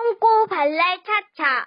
똥꼬 발랄 차차.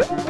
감사합니다.